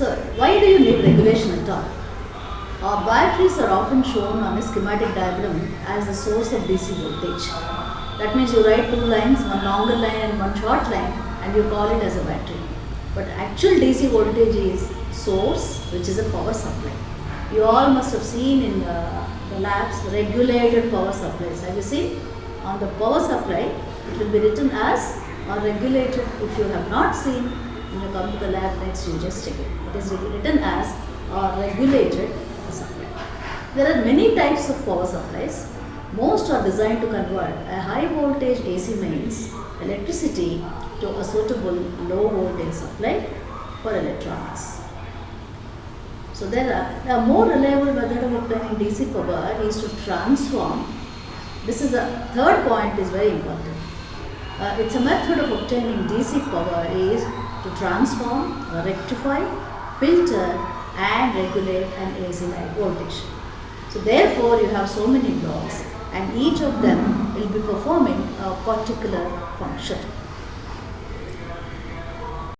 why do you need regulation at all? Our batteries are often shown on a schematic diagram as the source of DC voltage. That means you write two lines, one longer line and one short line and you call it as a battery. But actual DC voltage is source which is a power supply. You all must have seen in uh, the labs regulated power supplies. Have you seen? On the power supply it will be written as or regulated if you have not seen you come to the lab next you just check it. It is written as or regulated supply. There are many types of power supplies. Most are designed to convert a high voltage AC mains electricity to a suitable low voltage supply for electronics. So there are a more reliable method of obtaining DC power is to transform. This is the third point is very important. Uh, it's a method of obtaining DC power is to transform, rectify, filter and regulate an AC line voltage. So therefore you have so many blocks and each of them will be performing a particular function.